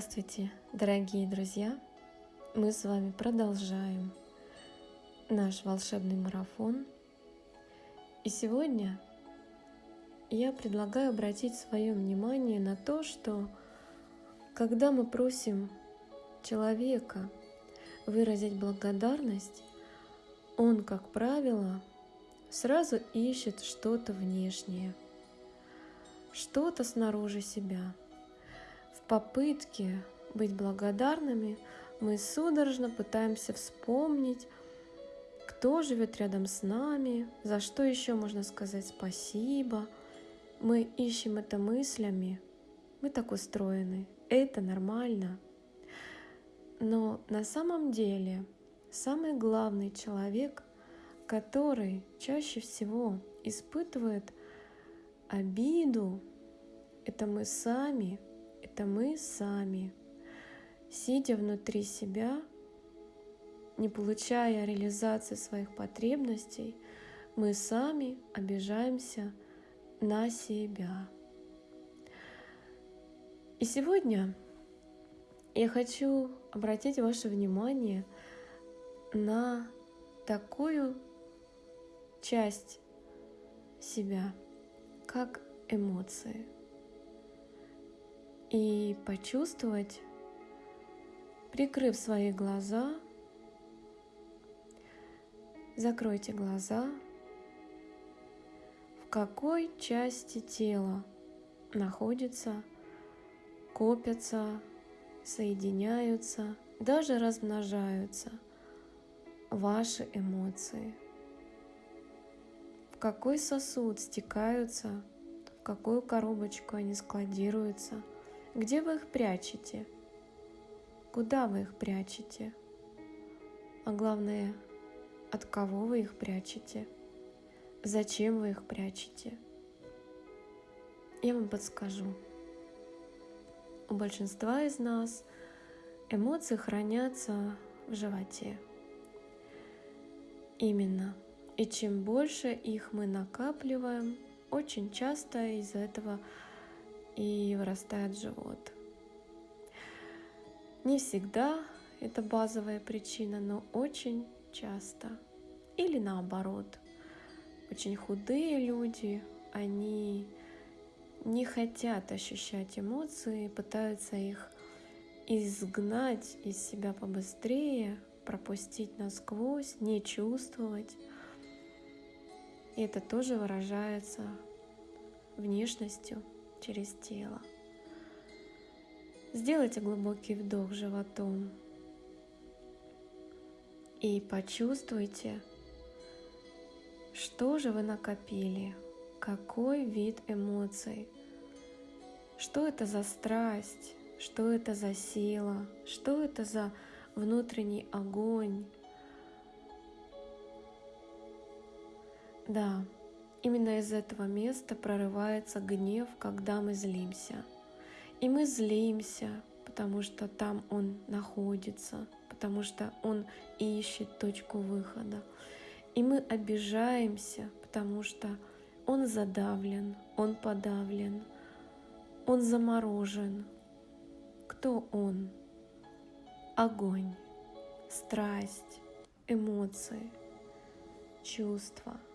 Здравствуйте, дорогие друзья! Мы с вами продолжаем наш волшебный марафон. И сегодня я предлагаю обратить свое внимание на то, что когда мы просим человека выразить благодарность, он, как правило, сразу ищет что-то внешнее, что-то снаружи себя – попытке быть благодарными мы судорожно пытаемся вспомнить, кто живет рядом с нами, за что еще можно сказать спасибо. Мы ищем это мыслями. Мы так устроены. Это нормально. Но на самом деле самый главный человек, который чаще всего испытывает обиду, это мы сами – это мы сами, сидя внутри себя, не получая реализации своих потребностей, мы сами обижаемся на себя. И сегодня я хочу обратить ваше внимание на такую часть себя, как эмоции – и почувствовать, прикрыв свои глаза, закройте глаза, в какой части тела находится, копятся, соединяются, даже размножаются ваши эмоции. В какой сосуд стекаются, в какую коробочку они складируются – где вы их прячете? Куда вы их прячете? А главное, от кого вы их прячете? Зачем вы их прячете? Я вам подскажу. У большинства из нас эмоции хранятся в животе. Именно. И чем больше их мы накапливаем, очень часто из-за этого и вырастает живот. Не всегда это базовая причина, но очень часто. Или наоборот, очень худые люди, они не хотят ощущать эмоции, пытаются их изгнать из себя побыстрее, пропустить насквозь, не чувствовать. И это тоже выражается внешностью через тело. Сделайте глубокий вдох животом и почувствуйте, что же вы накопили, какой вид эмоций, что это за страсть, что это за сила, что это за внутренний огонь. Да, Именно из этого места прорывается гнев, когда мы злимся. И мы злимся, потому что там он находится, потому что он ищет точку выхода. И мы обижаемся, потому что он задавлен, он подавлен, он заморожен. Кто он? Огонь, страсть, эмоции, чувства —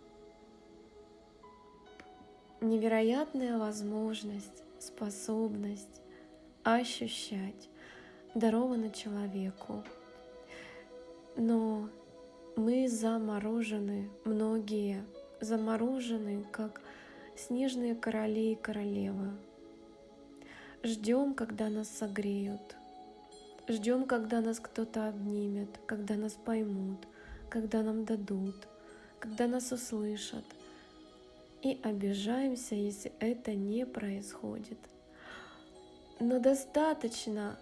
невероятная возможность, способность ощущать дарована человеку. Но мы заморожены, многие заморожены, как снежные короли и королевы. Ждем, когда нас согреют. Ждем, когда нас кто-то обнимет, когда нас поймут, когда нам дадут, когда нас услышат — и обижаемся, если это не происходит. Но достаточно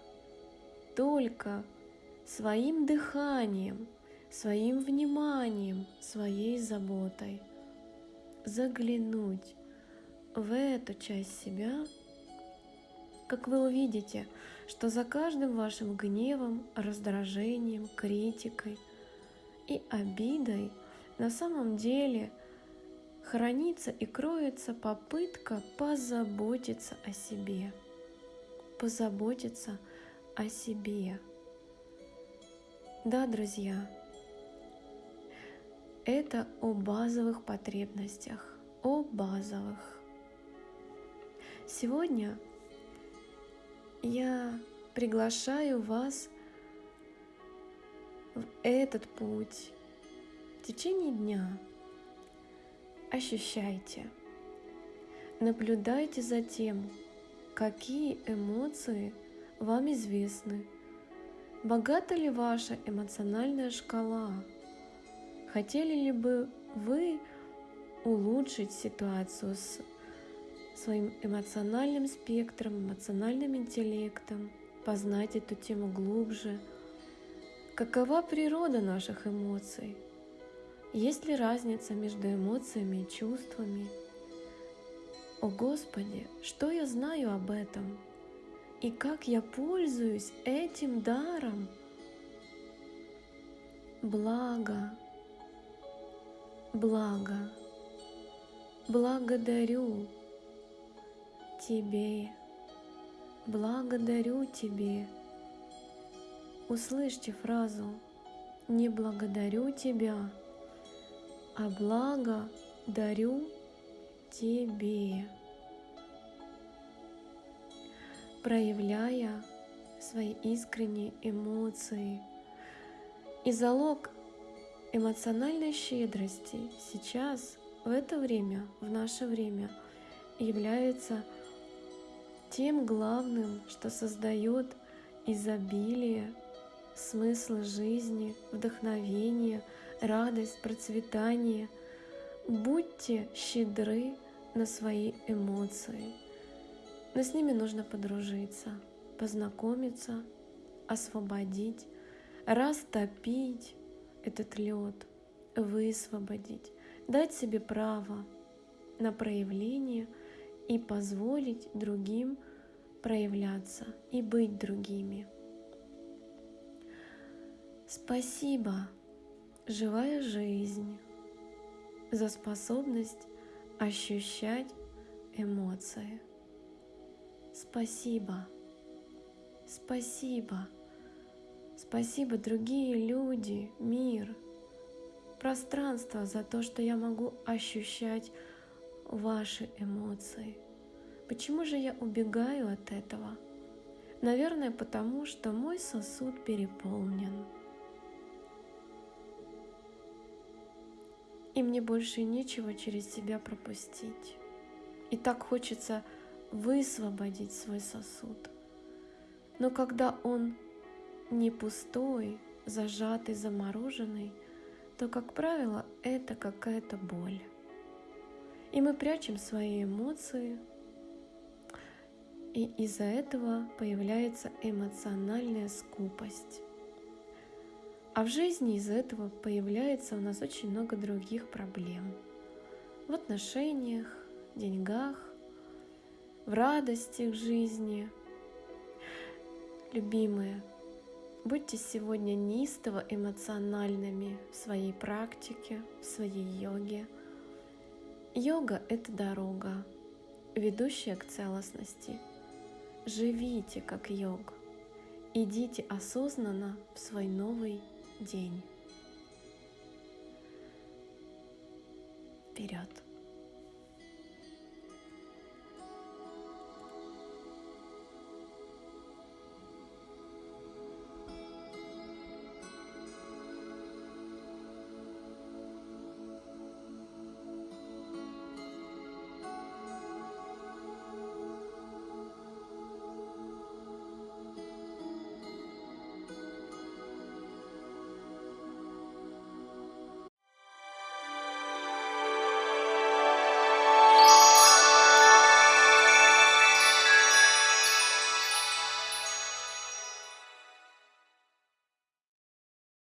только своим дыханием, своим вниманием, своей заботой заглянуть в эту часть себя, как вы увидите, что за каждым вашим гневом, раздражением, критикой и обидой на самом деле – хранится и кроется попытка позаботиться о себе, позаботиться о себе. Да, друзья, это о базовых потребностях, о базовых. Сегодня я приглашаю вас в этот путь в течение дня. Ощущайте, наблюдайте за тем, какие эмоции вам известны, богата ли ваша эмоциональная шкала, хотели ли бы вы улучшить ситуацию с своим эмоциональным спектром, эмоциональным интеллектом, познать эту тему глубже. Какова природа наших эмоций? Есть ли разница между эмоциями и чувствами? О Господи, что я знаю об этом? И как я пользуюсь этим даром? Благо, благо, благодарю Тебе, благодарю Тебе. Услышьте фразу «Не благодарю Тебя, а благо дарю Тебе», проявляя свои искренние эмоции. И залог эмоциональной щедрости сейчас, в это время, в наше время, является – тем главным, что создает изобилие, смысл жизни, вдохновение, радость, процветание. Будьте щедры на свои эмоции. Но с ними нужно подружиться, познакомиться, освободить, растопить этот лед, высвободить, дать себе право на проявление – и позволить другим проявляться и быть другими. Спасибо, живая жизнь, за способность ощущать эмоции. Спасибо, спасибо, спасибо, другие люди, мир, пространство за то, что я могу ощущать ваши эмоции. Почему же я убегаю от этого? Наверное, потому что мой сосуд переполнен. И мне больше нечего через себя пропустить. И так хочется высвободить свой сосуд. Но когда он не пустой, зажатый, замороженный, то, как правило, это какая-то боль. И мы прячем свои эмоции, и из-за этого появляется эмоциональная скупость. А в жизни из-за этого появляется у нас очень много других проблем. В отношениях, деньгах, в радости к жизни. Любимые, будьте сегодня неистово эмоциональными в своей практике, в своей йоге – Йога — это дорога, ведущая к целостности. Живите как йог. Идите осознанно в свой новый день. Вперед!